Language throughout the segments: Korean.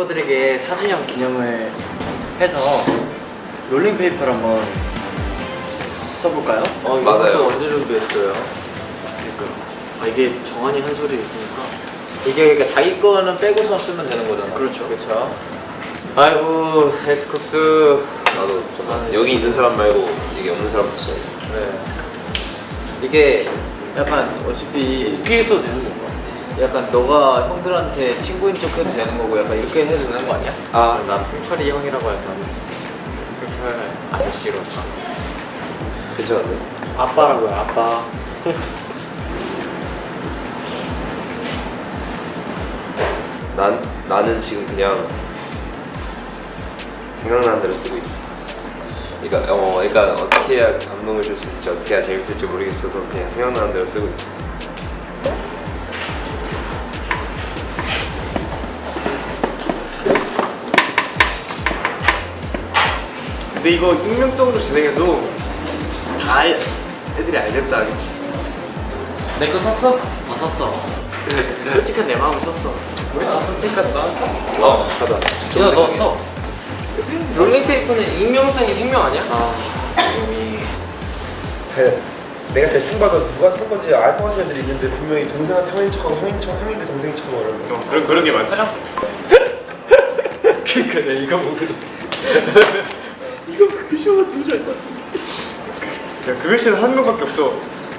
멤버들에게 사진형 기념을 해서 롤링페이퍼를 한번 써볼까요? 어 맞아요. 이것도 언제 준비했어요? 그러니까 아 이게 정한이 한 소리 있으니까 이게 그러니까 자기 거는 빼고서 쓰면 되는 거잖아 그렇죠. 그렇죠 아이고 에스쿱스 나도 잠깐 여기 있는 사람 말고 여기 없는 사람도 써야 돼. 네 이게 약간 어차피 이렇게 써도 되는 건가? 약간 너가 형들한테 친구인 척 해도 되는 거고 약간 이렇게 해도 되는 거 아니야? 아. 난 승철이 형이라고 할까 승철 아저씨로 괜찮은데? 아빠라고요 아빠 난 나는 지금 그냥 생각나는 대로 쓰고 있어. 그러니까 어, 그러니까 어떻게 해야 감동을 줄 수 있을지 어떻게 해야 재밌을지 모르겠어서 그냥 생각나는 대로 쓰고 있어. 근데 이거 익명성으로 진행해도 다 알, 애들이 알겠다 그치? 내 거 썼어? 어 썼어 솔직한 내 마음을 썼어 다 썼으니까 나 어, 하다. 야 너 써. 롤링페이퍼는 익명성이 생명 아니야? 아 대, 내가 대충 봐도 누가 쓴 건지 알 것 같은 애들이 있는데 분명히 동생한테 형인 척하고 형인 척, 형인데 동생인 척하고 이러는 거 그런, 그런 게 많지 그니까 내가 이거 보고 이거 그 글씨만 돼. 야, 그 글씨는 한 명밖에 없어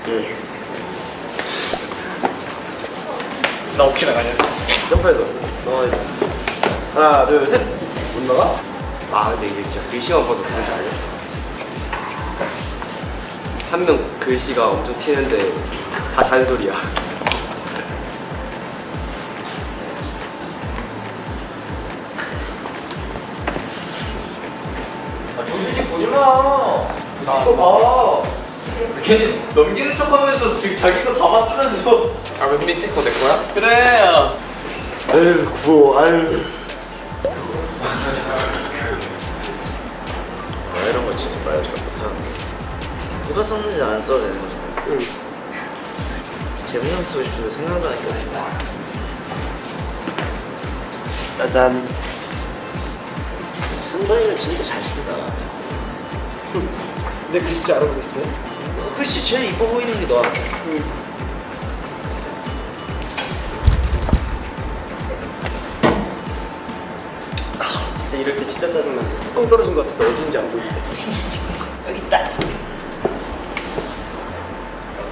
예. 나 어떻게 나가냐 점프해서 돼 하나 둘 셋 못 나가? 아 근데 이게 진짜 글씨만 봐도 뭔지 알죠? 한명 글씨가 엄청 튀는데 다 잔소리야 아, 정수지 보지 마. 이거 봐. 걔는 넘기는 척 하면서 지금 자기가 다 봤으면서. 아맨 밑에 거내 거야? 그래. 아유 구워 아유 아, 이런 거 진짜 말 잘 못하는 누가 썼는지 안 써도 되는 거잖아요 재민형 쓰고 싶은데 생각나는 게 없어 짜잔 승관이가 진짜 잘 쓴다. 내 글씨 잘 알아보고 있어 너 글씨 제일 이뻐 보이는 게 너야. 아 진짜 이럴 때 진짜 짜증나. 뚜껑 떨어진 것 같아서 어딘지 안 보이는데. 여기 있다.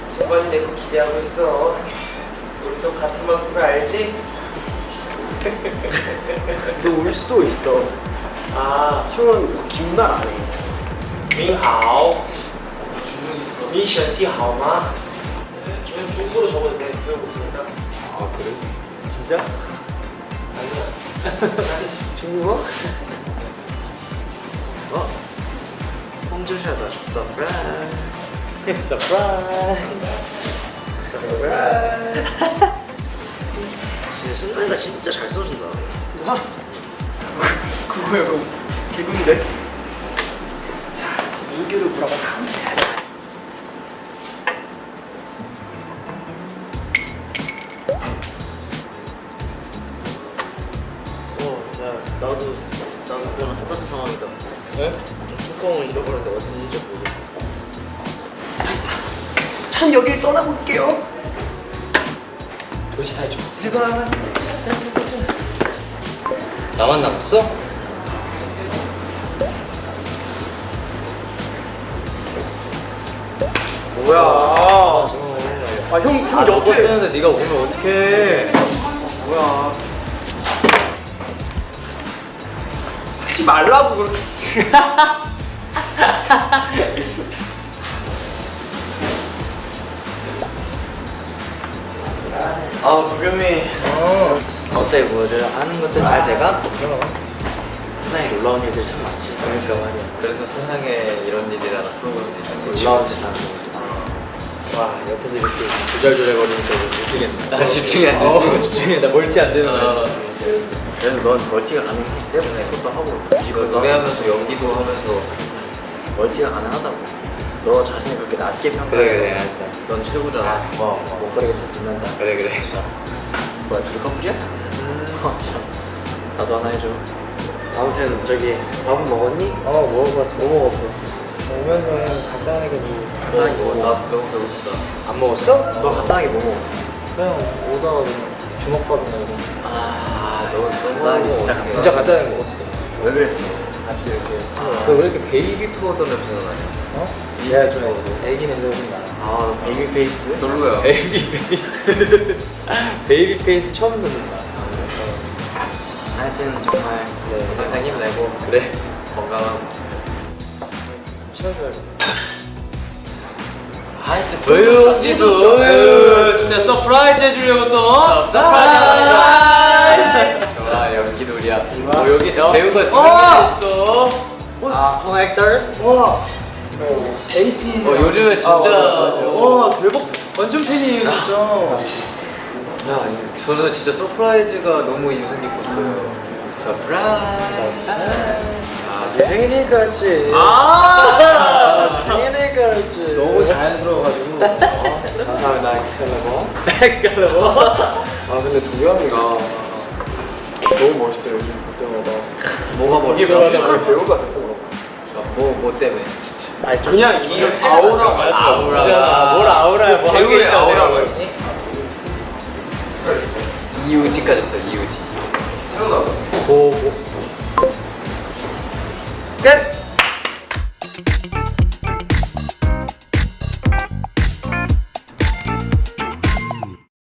승관이 내 거 기대하고 있어. 우리도 같은 방송을 알지? 너 울 수도 있어 아 형은 긴말 안해 민하오 니身体好吗? 이건 중국어로 적어도 돼 배우고 있으니까 아 그래? 진짜? 아니야 중국어? 어? 홍조샤다 서프라이즈 서프라이즈 서프라이즈 진짜 승관이가 진짜 잘 써준다 그거 약간 개그인데? 자, 인규를 불어봐 어, 야, 나도 나도 그거랑 똑같은 상황이다. 네? 뚜껑을 잃어버렸는데 어디 있는지 모르겠어. 참 여길 떠나볼게요 도시 탈출 해봐 나만 남았어? 뭐야 아형형 너거 옆에 쓰는데 네가 오면 어떡해? 뭐야 하지 말라고 그렇게 아, 도겸이. 어 때, 뭐를 아는 것들 잘 돼가? 세상에 놀라운 일들 참 많지. 그러니까 말이야. 그래서 세상에 이런 일이라는 프로그램이. 놀라운 세상. 와, 옆에서 이렇게 조잘조잘 거리니까 이거 못쓰겠네. 나 집중이 안 돼. 어, 집중이 나 멀티 안 되는 거야. 그래서 넌 멀티가 가능해. 세븐에 그것도 하고. 이거 노래하면서 연기도 하면서 멀티가 가능하다고. 너 자신을 그렇게 낮게 평가해. 그래 그래 알았어. 넌 최고잖아. 목걸이가 참 빛난다. 그래 그래. 뭐야, 둘이 커플이야? 어, 참. 나도 하나 해줘. 아무튼 저기 밥은 먹었니? 어 먹어봤어. 뭐 먹었어? 오면서 그냥 간단하게 뭐 간단하게 먹어. 나 너무 배고프다. 안 먹었어? 너 간단하게 뭐 먹어? 그냥 오다가 그냥 주먹밥이나 이런 아, 너 간단하게 진짜 간단하게. 진짜 간단하게 먹었어 왜 그랬어? 같이 이렇게 너 왜 이렇게 baby powder 냄새가 나냐? 어? 얘가 좀 애기 냄새가 좀 나. 아, baby face? 별로야. baby face. baby face 처음 듣는다. 하여튼 정말 네. 항상 힘내고 그래 건강하고. 치워줘야지. 하여튼 왜요, 지수? 진짜 surprise 해주려고 또. surprise. 좋아 연기놀이야. 어 여기 배우가 어! 있어. 아, 홍 actor. 와. 에이티. 어 요즘에 진짜. 와 대박. 완전 팬이에요 진짜. 야, 저는 진짜 surprise가 너무 인상 깊었어요. surprise. 아, 네 생일이니까 그렇지. 아, 그렇지. 너무 자연스러워가지고. 감사합니다, 엑스칼리버. 엑스칼리버. 아, 근데 도겸이가 너무 멋있어요, 요즘 볼 때마다. 뭐가 멋있어? 뮤지컬 배우가 돼서 그런 거야. 뭐, 뭐 때문에? 진짜. 아니 그냥 이 아우라가 아우라. 뭘 아우라야 뭐 배우의 아우라가 이우 지까지 했어요, 이우지. 생각나. 보고. 끝.